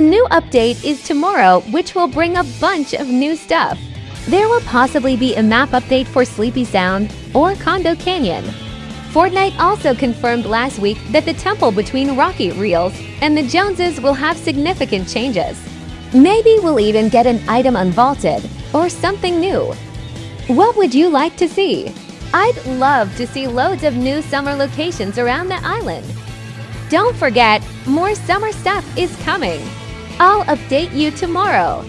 A new update is tomorrow, which will bring a bunch of new stuff. There will possibly be a map update for Sleepy Sound or Condo Canyon. Fortnite also confirmed last week that the temple between Rocky Reels and the Joneses will have significant changes. Maybe we'll even get an item unvaulted or something new. What would you like to see? I'd love to see loads of new summer locations around the island. Don't forget, more summer stuff is coming. I'll update you tomorrow.